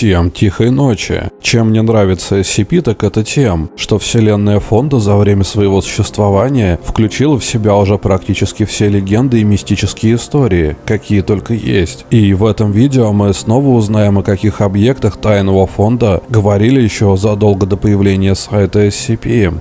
Всем тихой ночи. Чем мне нравится SCP, так это тем, что вселенная фонда за время своего существования включила в себя уже практически все легенды и мистические истории, какие только есть. И в этом видео мы снова узнаем о каких объектах тайного фонда говорили еще задолго до появления сайта SCP.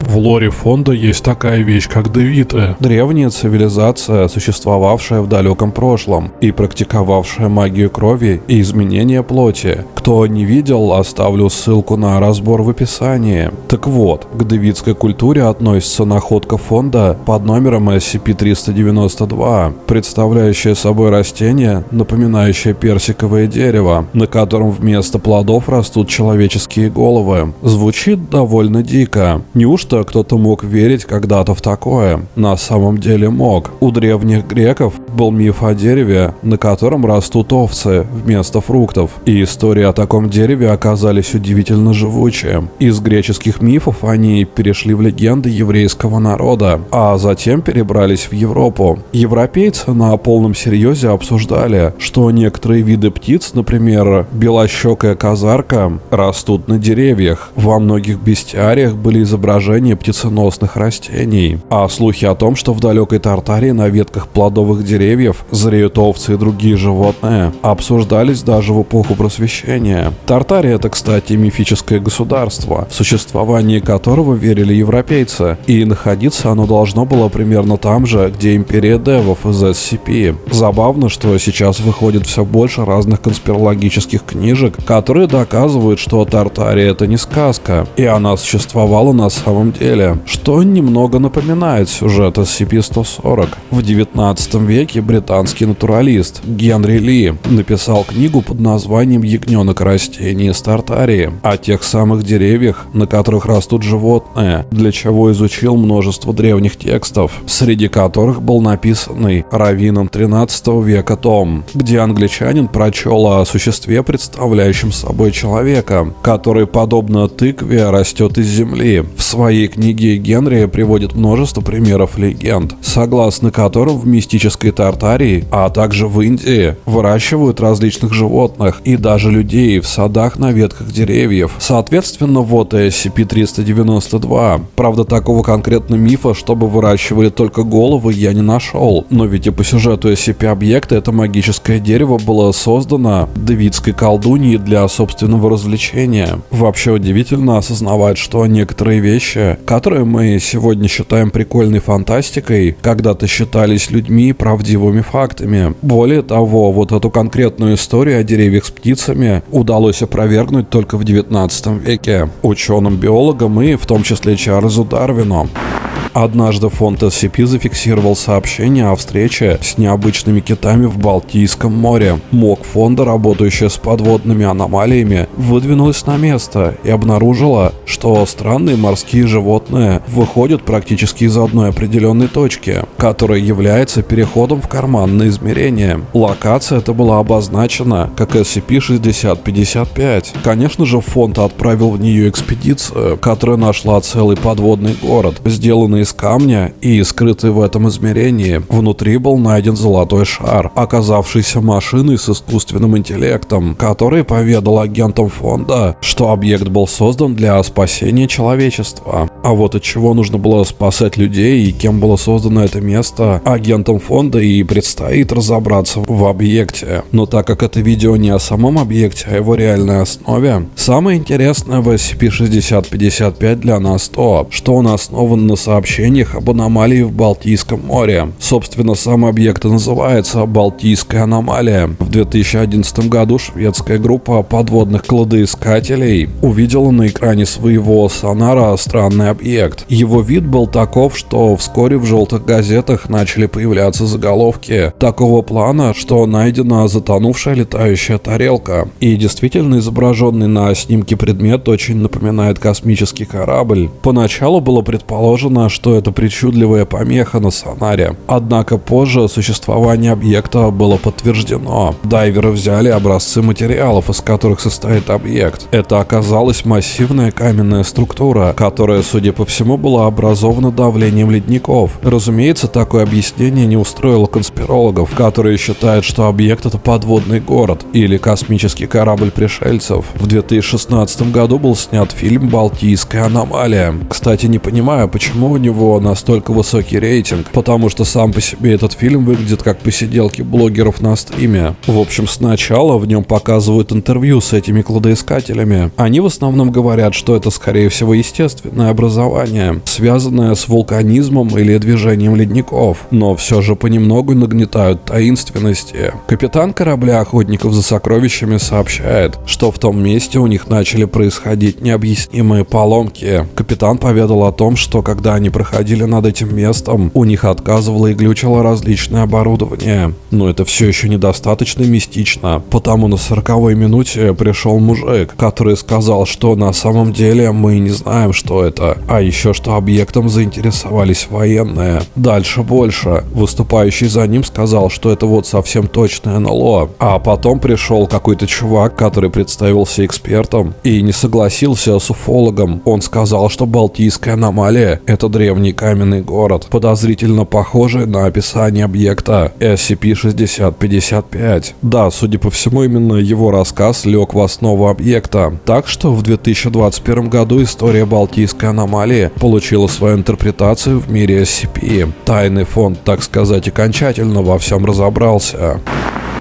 В лоре фонда есть такая вещь, как Девиты. Древняя цивилизация, существовавшая в далеком прошлом и практиковавшая магию крови и изменения плоти. Кто не видел, оставлю ссылку на разбор в описании. Так вот, к девитской культуре относится находка фонда под номером SCP-392, представляющая собой растение, напоминающее персиковое дерево, на котором вместо плодов растут человеческие головы. Звучит довольно дико. Неужто что кто-то мог верить когда-то в такое. На самом деле мог. У древних греков был миф о дереве, на котором растут овцы вместо фруктов. И истории о таком дереве оказались удивительно живучие. Из греческих мифов они перешли в легенды еврейского народа, а затем перебрались в Европу. Европейцы на полном серьезе обсуждали, что некоторые виды птиц, например, белощекая казарка, растут на деревьях. Во многих бестиариях были изображения размножение птиценосных растений, а слухи о том, что в далекой Тартарии на ветках плодовых деревьев зреют овцы и другие животные, обсуждались даже в эпоху просвещения. Тартария это, кстати, мифическое государство, в существовании которого верили европейцы, и находиться оно должно было примерно там же, где империя девов из SCP. Забавно, что сейчас выходит все больше разных конспирологических книжек, которые доказывают, что Тартария это не сказка, и она существовала на самом деле, что немного напоминает сюжет SCP-140. В 19 веке британский натуралист Генри Ли написал книгу под названием «Ягненок растений из Тартарии» о тех самых деревьях, на которых растут животные, для чего изучил множество древних текстов, среди которых был написанный раввином 13 века том, где англичанин прочел о существе, представляющем собой человека, который, подобно тыкве, растет из земли. В своей своей книге Генри приводит множество примеров легенд, согласно которым в мистической Тартарии, а также в Индии, выращивают различных животных и даже людей в садах на ветках деревьев. Соответственно, вот и SCP-392. Правда, такого конкретно мифа, чтобы выращивали только головы, я не нашел. Но ведь и по сюжету SCP-объекта это магическое дерево было создано девитской колдуньей для собственного развлечения. Вообще удивительно осознавать, что некоторые вещи которые мы сегодня считаем прикольной фантастикой, когда-то считались людьми правдивыми фактами. Более того, вот эту конкретную историю о деревьях с птицами удалось опровергнуть только в 19 веке ученым-биологам и в том числе Чарльзу Дарвину. Однажды фонд SCP зафиксировал сообщение о встрече с необычными китами в Балтийском море. МОК фонда, работающая с подводными аномалиями, выдвинулась на место и обнаружила, что странные морские животные выходят практически из одной определенной точки, которая является переходом в карманное измерение. Локация эта была обозначена как SCP-6055. Конечно же, фонд отправил в нее экспедицию, которая нашла целый подводный город, сделанный из камня и скрытый в этом измерении. Внутри был найден золотой шар, оказавшийся машиной с искусственным интеллектом, который поведал агентам фонда, что объект был создан для спасения человечества. А вот от чего нужно было спасать людей и кем было создано это место, агентам фонда и предстоит разобраться в объекте. Но так как это видео не о самом объекте, а его реальной основе, самое интересное в SCP-6055 для нас то, что он основан на сообщениях об аномалии в Балтийском море. Собственно, сам объект называется Балтийская аномалия. В 2011 году шведская группа подводных кладоискателей увидела на экране своего сонара странный объект. Его вид был таков, что вскоре в желтых газетах начали появляться заголовки такого плана, что найдена затонувшая летающая тарелка. И действительно изображенный на снимке предмет очень напоминает космический корабль. Поначалу было предположено, что это причудливая помеха на сонаре. Однако позже существование объекта было подтверждено. Дайверы взяли образцы материалов, из которых состоит объект. Это оказалась массивная каменная структура, которая, судя судя по всему, была образована давлением ледников. Разумеется, такое объяснение не устроило конспирологов, которые считают, что объект это подводный город или космический корабль пришельцев. В 2016 году был снят фильм «Балтийская аномалия». Кстати, не понимаю, почему у него настолько высокий рейтинг, потому что сам по себе этот фильм выглядит как посиделки блогеров на стриме. В общем, сначала в нем показывают интервью с этими кладоискателями. Они в основном говорят, что это скорее всего естественное образование, связанное с вулканизмом или движением ледников, но все же понемногу нагнетают таинственности. Капитан корабля охотников за сокровищами сообщает, что в том месте у них начали происходить необъяснимые поломки. Капитан поведал о том, что когда они проходили над этим местом, у них отказывало и глючило различное оборудование. Но это все еще недостаточно мистично, потому на сороковой минуте пришел мужик, который сказал, что на самом деле мы не знаем, что это, а еще что объектом заинтересовались военные. Дальше больше. Выступающий за ним сказал, что это вот совсем точное НЛО. А потом пришел какой-то чувак, который представился экспертом и не согласился с уфологом. Он сказал, что Балтийская аномалия — это древний каменный город, подозрительно похожий на описание объекта SCP-6055. Да, судя по всему, именно его рассказ лег в основу объекта. Так что в 2021 году история Балтийской аномалии получила свою интерпретацию в мире SCP. Тайный фонд, так сказать, окончательно во всем разобрался.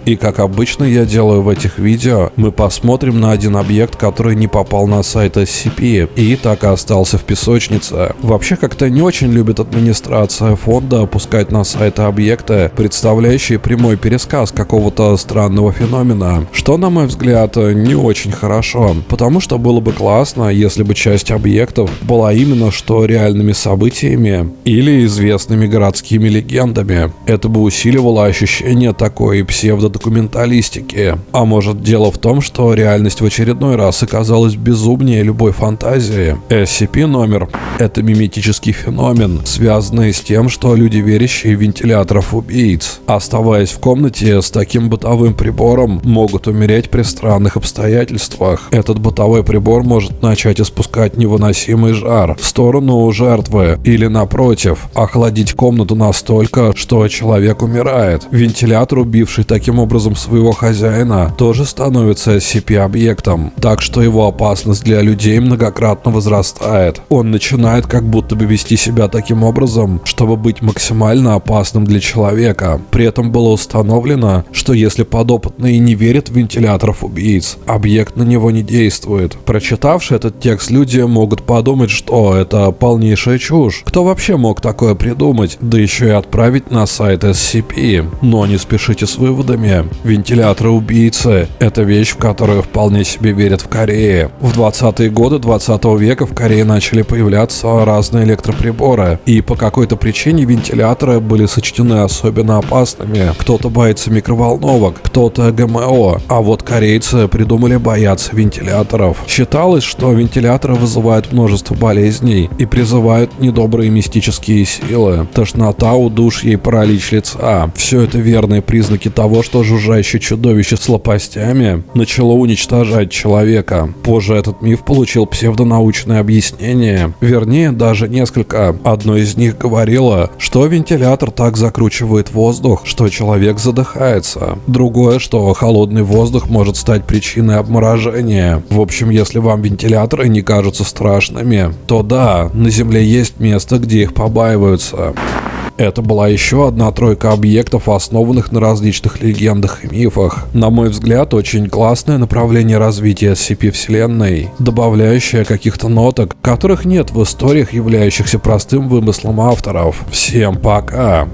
И как обычно я делаю в этих видео, мы посмотрим на один объект, который не попал на сайт SCP и так и остался в песочнице. Вообще как-то не очень любит администрация фонда опускать на сайты объекты, представляющие прямой пересказ какого-то странного феномена, что, на мой взгляд, не очень хорошо, потому что было бы классно, если бы часть объектов была именно что реальными событиями или известными городскими легендами. Это бы усиливало ощущение такой псевдо документалистики. А может дело в том, что реальность в очередной раз оказалась безумнее любой фантазии. SCP номер — это миметический феномен, связанный с тем, что люди, верящие вентиляторов убийц, оставаясь в комнате с таким бытовым прибором, могут умереть при странных обстоятельствах. Этот бытовой прибор может начать испускать невыносимый жар в сторону жертвы или, напротив, охладить комнату настолько, что человек умирает. Вентилятор, убивший таким образом своего хозяина, тоже становится SCP-объектом, так что его опасность для людей многократно возрастает. Он начинает как будто бы вести себя таким образом, чтобы быть максимально опасным для человека. При этом было установлено, что если подопытный не верит в вентиляторов убийц, объект на него не действует. Прочитавши этот текст, люди могут подумать, что это полнейшая чушь. Кто вообще мог такое придумать, да еще и отправить на сайт SCP? Но не спешите с выводами, вами. Вентиляторы убийцы – это вещь, в которую вполне себе верят в Корее. В 20-е годы 20 века в Корее начали появляться разные электроприборы, и по какой-то причине вентиляторы были сочтены особенно опасными. Кто-то боится микроволновок, кто-то ГМО, а вот корейцы придумали бояться вентиляторов. Считалось, что вентиляторы вызывают множество болезней и призывают недобрые мистические силы. Тошнота, удушье и паралич лица – все это верные признаки того, что жужжащее чудовище с лопастями начало уничтожать человека. Позже этот миф получил псевдонаучное объяснение, вернее даже несколько. Одно из них говорило, что вентилятор так закручивает воздух, что человек задыхается. Другое, что холодный воздух может стать причиной обморожения. В общем, если вам вентиляторы не кажутся страшными, то да, на Земле есть место, где их побаиваются. Это была еще одна тройка объектов, основанных на различных легендах и мифах. На мой взгляд, очень классное направление развития SCP-вселенной, добавляющее каких-то ноток, которых нет в историях, являющихся простым вымыслом авторов. Всем пока!